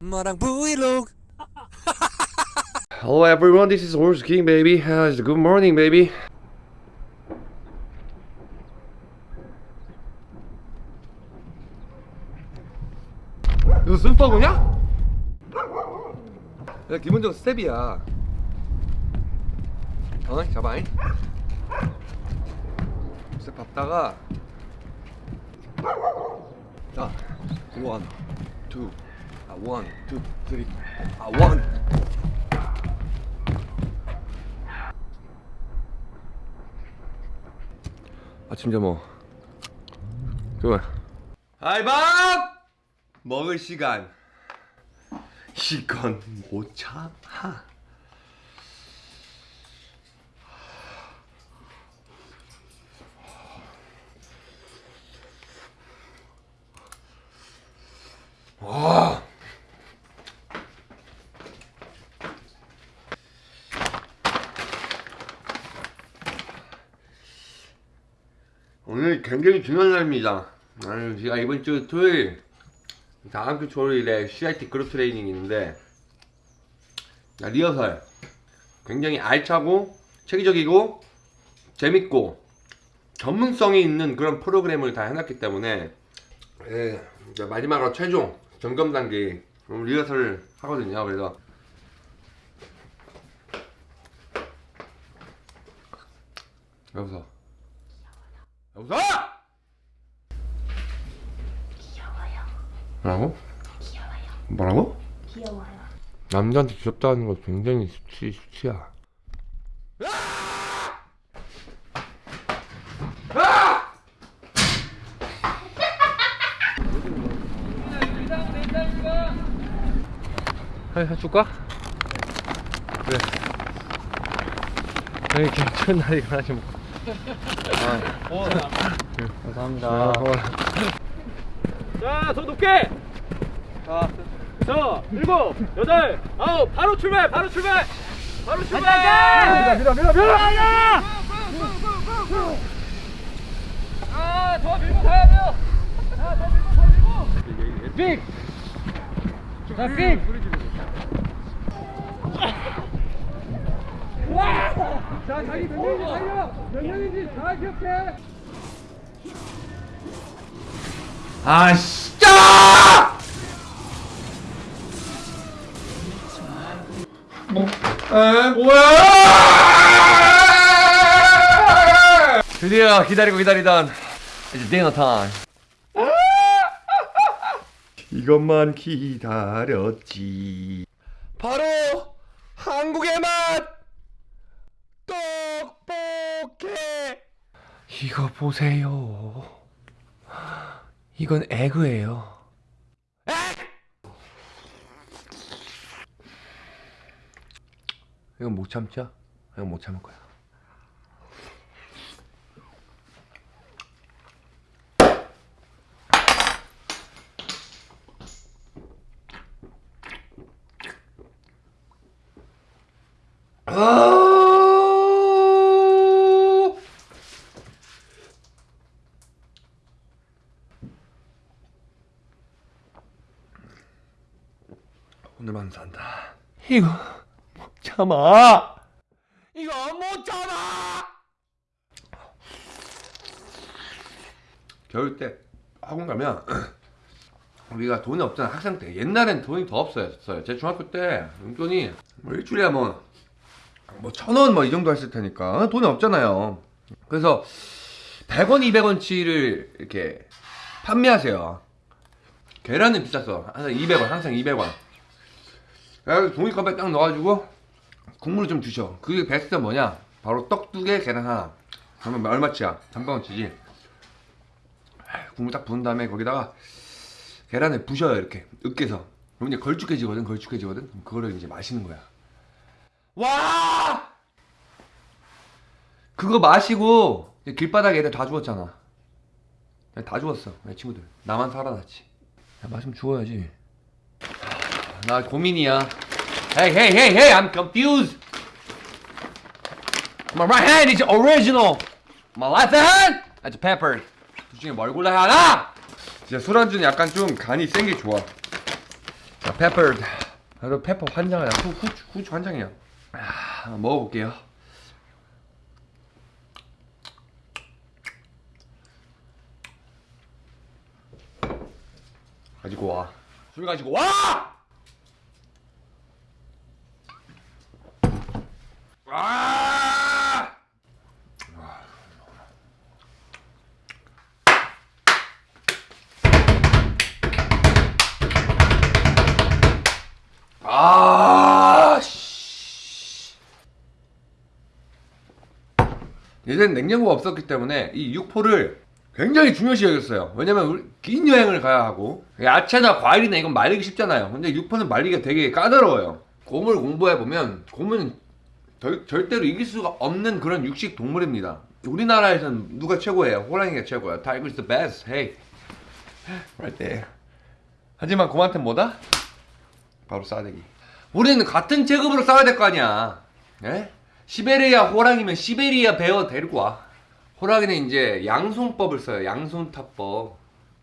마랑 브이로그 Hello everyone, this is Horse King baby. Uh, it's good morning baby. 이거 숨바구냐? 야 기본적으로 스텝이야. 어? 잡아잉. 스텝 밟다가 자, 원, 투, 아 원, 투, 쓰리, 아 원. 아침 점호. 좋아 알밥! 먹을 시간. 이건 못 참아 와 오늘 굉장히 중요한 날입니다. 아유, 제가 이번 주 토요일, 다음 주 토요일에 CIT 그룹 트레이닝이 있는데, 아, 리허설. 굉장히 알차고, 체계적이고, 재밌고, 전문성이 있는 그런 프로그램을 다 해놨기 때문에, 예, 마지막으로 최종 점검 단계, 리허설을 하거든요. 그래서. 여보세요? 귀여워요. 뭐라고? 귀여워요. 뭐라고? 귀여워요. 남자한테 귀엽다는 거 굉장히 수치, 수치야. 하, 하, 줄까? 그래. 아니, 괜찮은 날이가 하지 뭐. 감사합니다. 자, 더 높게. 자, 자, 일곱, 여덟, 아홉, 바로 출발, 바로 출발, 바로 출발. 밀어, 밀어, 밀어, 밀어. 아, 더 밀고 가야 돼요. 자, 더 밀고, 더 밀고. 빅. 자, 빅. 자, 자기 몇 명인지 달려. 몇 명인지 다 기억해. 아, 진짜! 뭐, 에, 뭐야! 드디어 기다리고 기다리던 이제 디너 타임. 이것만 기다렸지. 바로 한국의 맛 떡볶이. 이거 보세요. 이건 에그예요. 이건 못 참죠? 이건 못 참을 거야. 아! 오늘만 산다. 이거 못 참아. 이거 못 참아. 겨울 때 학원 가면 우리가 돈이 없잖아. 학생 때. 옛날엔 돈이 더 없었어요. 제 중학교 때 용돈이 뭐 일주일에 뭐 뭐 천 원 뭐 이 정도 했을 테니까. 돈이 없잖아요. 그래서 100원 200원치를 이렇게 판매하세요. 계란은 비쌌어 항상 200원 항상 200원. 그래서 종이컵에 딱 넣어가지고 국물을 좀 주셔. 그게 베스트 뭐냐? 바로 떡 두 개 계란 하나. 그러면 얼마치야? 300원치지. 국물 딱 부은 다음에 거기다가 계란을 부셔요 이렇게. 으깨서. 그럼 이제 걸쭉해지거든 걸쭉해지거든? 그거를 이제 마시는 거야. 와! 그거 마시고 길바닥에 애들 다 죽었잖아. 다 죽었어 내 친구들. 나만 살아났지. 야, 마시면 죽어야지 나 고민이야 Hey hey hey hey I'm confused My right hand is original My left hand that's pepper 둘 중에 뭘 골라야 하나? 진짜 술안주는 약간 좀 간이 센 게 좋아. 자, 페퍼. 나도 페퍼 한 장이야. 후, 후추, 후추 한 장이야. 아, 먹어볼게요. 가지고 와. 술 가지고 와! 아! 아, 씨. 예전엔 냉장고가 없었기 때문에 이 육포를 굉장히 중요시 여겼어요. 왜냐면 긴 여행을 가야 하고 야채나 과일이나 이건 말리기 쉽잖아요. 근데 육포는 말리기가 되게 까다로워요. 곰을 공부해 보면 곰은 절, 절대로 이길 수가 없는 그런 육식 동물입니다. 우리나라에서는 누가 최고예요? 호랑이가 최고야. Tiger's the best. Hey, right there. 하지만 곰한테 뭐다? 바로 싸대기. 우리는 같은 체급으로 싸워야 될 거 아니야. 예? 시베리아 호랑이면 시베리아 베어 데리고 와. 호랑이는 이제 양손법을 써요. 양손 타법.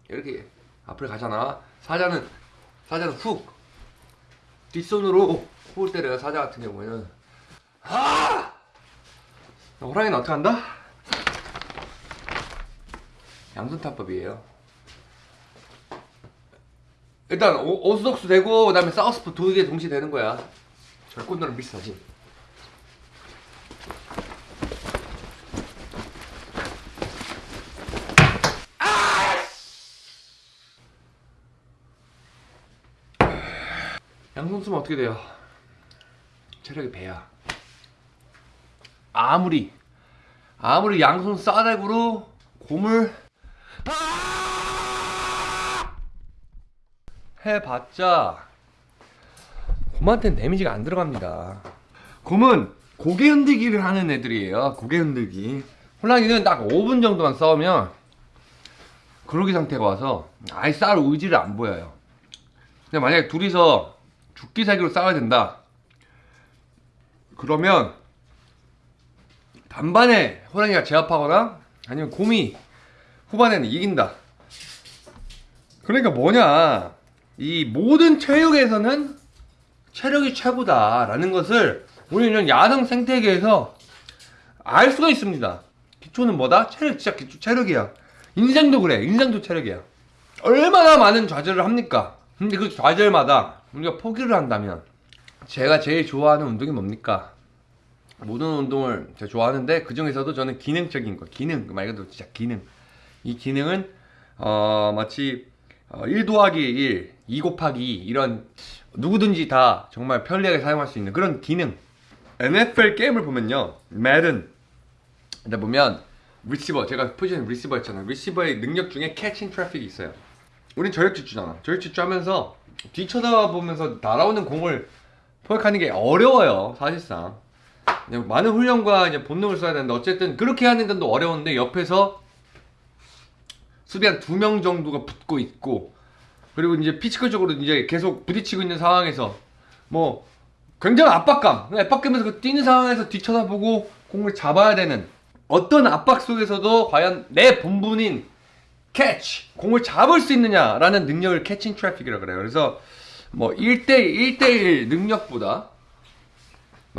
이렇게 앞을 가잖아. 사자는 사자는 훅 뒷손으로 훅을 때려요. 사자 같은 경우에는. 아! 호랑이는 어떻게 한다? 양손타법이에요. 일단 오, 오스독스 되고 그 다음에 사우스포 두 개 동시에 되는 거야. 절권도랑 비슷하지. 양손 쓰면 어떻게 돼요? 체력이 배야. 아무리 아무리 양손 싸대구로 곰을 아! 해봤자 곰한테는 데미지가 안 들어갑니다. 곰은 고개 흔들기를 하는 애들이에요. 고개 흔들기. 호랑이는 딱 5분 정도만 싸우면 그러기 상태가 와서 아예 싸울 의지를 안 보여요. 근데 만약에 둘이서 죽기 살기로 싸워야 된다. 그러면 반반에 호랑이가 제압하거나 아니면 곰이 후반에는 이긴다. 그러니까 뭐냐 이 모든 체육에서는 체력이 최고다 라는 것을 우리는 야생 생태계에서 알 수가 있습니다. 기초는 뭐다? 체력, 진짜 기초 체력이야. 인생도 그래. 인생도 체력이야. 얼마나 많은 좌절을 합니까? 근데 그 좌절마다 우리가 포기를 한다면 제가 제일 좋아하는 운동이 뭡니까? 모든 운동을 제가 좋아하는데 그 중에서도 저는 기능적인 거, 기능 말 그대로 진짜 기능. 이 기능은 어, 마치 어, 1 더하기 1, 2 곱하기 2 이런 누구든지 다 정말 편리하게 사용할 수 있는 그런 기능. NFL 게임을 보면요, 매든 근데 보면 리시버 제가 포지션 리시버 했잖아요. 리시버의 능력 중에 catch in traffic이 있어요. 우린 전력 질주잖아. 전력 질주 하면서 뒤쳐다보면서 날아오는 공을 포획하는 게 어려워요, 사실상. 많은 훈련과 이제 본능을 써야 되는데 어쨌든 그렇게 하는 건도 어려운데 옆에서 수비 한 두 명 정도가 붙고 있고 그리고 이제 physical적으로 이제 계속 부딪히고 있는 상황에서 뭐 굉장한 압박감, 압박감에서 그 뛰는 상황에서 뒤쳐다보고 공을 잡아야 되는 어떤 압박 속에서도 과연 내 본분인 캐치, 공을 잡을 수 있느냐라는 능력을 catch in traffic이라고 그래요. 그래서 뭐 1대1, 1대1 능력보다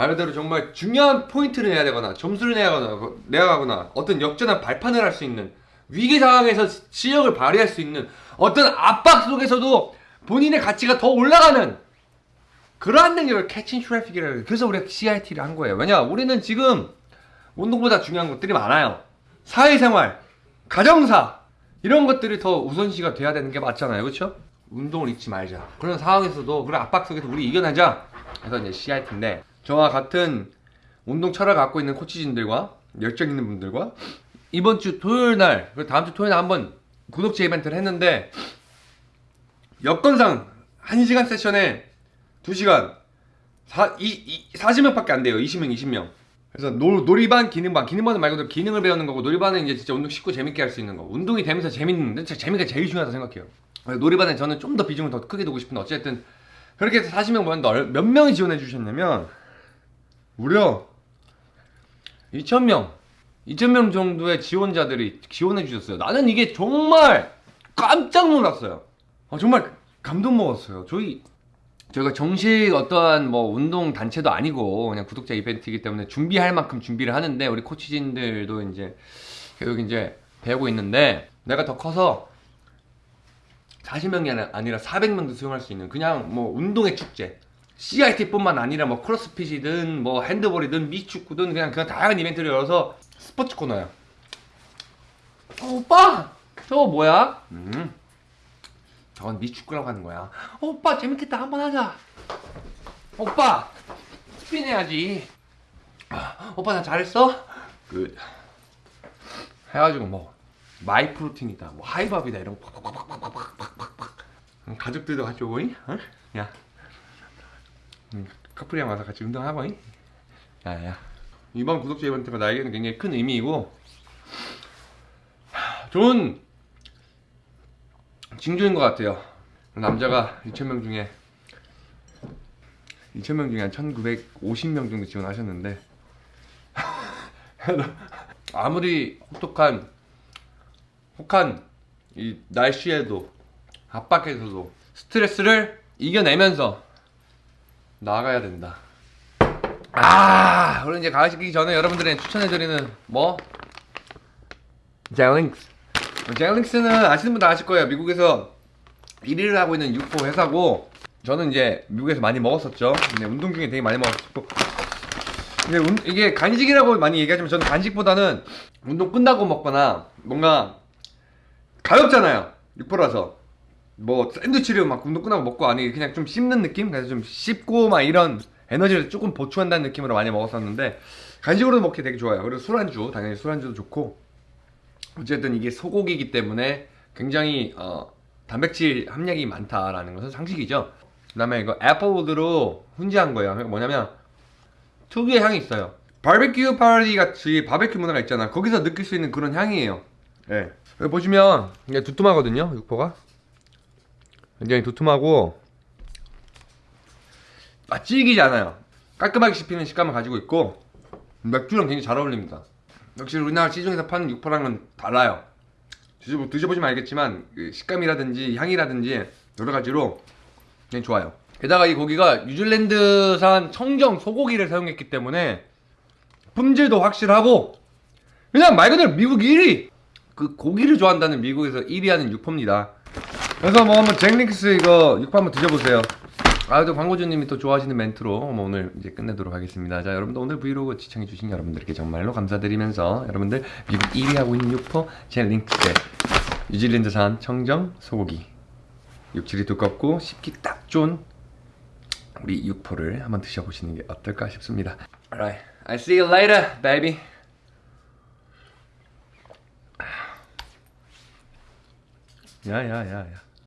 말 그대로 정말 중요한 포인트를 내야 되거나 점수를 내야 하거나, 내야 하거나 어떤 역전한 발판을 할 수 있는 위기 상황에서 실력을 발휘할 수 있는 어떤 압박 속에서도 본인의 가치가 더 올라가는 그러한 능력을 catch in traffic이라고 해요. 그래서 우리가 CIT를 한 거예요. 왜냐? 우리는 지금 운동보다 중요한 것들이 많아요. 사회생활, 가정사 이런 것들이 더 우선시가 돼야 되는 게 맞잖아요. 그렇죠? 운동을 잊지 말자. 그런 상황에서도 그런 압박 속에서 우리 이겨내자. 그래서 이제 CIT인데 저와 같은 운동 철학을 갖고 있는 코치진들과 열정 있는 분들과 이번 주 토요일 날 그리고 다음 주 토요일 날 한번 구독자 이벤트를 했는데 여건상 1시간 세션에 2시간. 4, 이, 이, 40명 밖에 안 돼요. 20명 20명. 그래서 놀, 놀이반 기능반. 기능반은 말 그대로 기능을 배우는 거고 놀이반은 이제 진짜 운동 쉽고 재밌게 할 수 있는 거. 운동이 되면서 재밌는데 재미가 제일 중요하다고 생각해요. 놀이반에 저는 좀 더 비중을 더 크게 두고 싶은데 어쨌든 그렇게 해서 40명 모였는데 얼- 몇 명이 지원해 주셨냐면 무려 2,000명 2,000명 정도의 지원자들이 지원해 주셨어요 나는 이게 정말 깜짝 놀랐어요. 아, 정말 감동 먹었어요. 저희 저희가 정식 어떠한 뭐 운동 단체도 아니고 그냥 구독자 이벤트이기 때문에 준비할 만큼 준비를 하는데 우리 코치진들도 이제 계속 이제 배우고 있는데 내가 더 커서 40명이 아니라 400명도 수용할 수 있는 그냥 뭐 운동의 축제 CIT뿐만 아니라 뭐 크로스핏이든 뭐 핸드볼이든 미축구든 그냥 그냥 다양한 이벤트를 열어서 스포츠 코너야. 어, 오빠 저거 뭐야? 음, 저건 미축구라고 하는 거야. 어, 오빠 재밌겠다 한번 하자. 오빠 스피인 해야지. 오빠 나 잘했어? 그 해가지고 뭐 마이 프로틴이다, 뭐 하이밥이다 이런 거 팍팍팍팍팍팍팍 가족들도 같이 오니? 응? 야. 음, 커플이랑 와서 같이 운동하고 이? 야야 이번 구독자 이벤트가 나에게는 굉장히 큰 의미이고 하, 좋은 징조인 것 같아요 남자가 2,000명 중에 2,000명 중에 한 1,950명 정도 지원하셨는데 아무리 혹독한 혹한 이 날씨에도 압박에서도 스트레스를 이겨내면서 나아가야 된다. 아, 그리고 이제 가시기 전에 여러분들에게 추천해드리는 뭐 젤링스. 젤링스는 아시는 분들 아실 거예요. 미국에서 1위를 하고 있는 육포 회사고 저는 이제 미국에서 많이 먹었었죠. 근데 운동 중에 되게 많이 먹었고 근데 운- 이게 간식이라고 많이 얘기하지만 저는 간식보다는 운동 끝나고 먹거나 뭔가 가볍잖아요. 육포라서 뭐 샌드위치를 막 운동 끝나고 먹고 아니 그냥 좀 씹는 느낌? 그래서 좀 씹고 막 이런 에너지를 조금 보충한다는 느낌으로 많이 먹었었는데 간식으로도 먹기 되게 좋아요. 그리고 술안주 당연히 술안주도 좋고 어쨌든 이게 소고기이기 때문에 굉장히 어, 단백질 함량이 많다라는 것은 상식이죠. 그 다음에 이거 애플우드로 훈제한 거예요. 그러니까 뭐냐면 특유의 향이 있어요. 바베큐 파티 같이 바베큐 문화가 있잖아. 거기서 느낄 수 있는 그런 향이에요. 예. 여기 보시면 이게 두툼하거든요. 육포가 굉장히 두툼하고 아, 질기지 않아요. 깔끔하게 씹히는 식감을 가지고 있고 맥주랑 굉장히 잘 어울립니다. 역시 우리나라 시중에서 파는 육포랑은 달라요. 드셔보, 드셔보 시면 알겠지만 그 식감이라든지 향이라든지 여러 가지로 굉장히 좋아요. 게다가 이 고기가 뉴질랜드산 청정 소고기를 사용했기 때문에 품질도 확실하고 그냥 말 그대로 미국 1위! 그 고기를 좋아한다는 미국에서 1위 하는 육포입니다. 그래서 뭐 한번 잭릭스 이거 육포 한번 드셔보세요. 아, 또 광고주님이 또 좋아하시는 멘트로 뭐 오늘 이제 끝내도록 하겠습니다. 자, 여러분들 오늘 브이로그 시청해주신 여러분들께 정말로 감사드리면서 여러분들 미국 1위 하고 있는 육포 잭릭스의 뉴질랜드산 청정 소고기 육질이 두껍고 씹기 딱 좋은 우리 육포를 한번 드셔보시는 게 어떨까 싶습니다. Alright, I see you later, baby. 야야야야.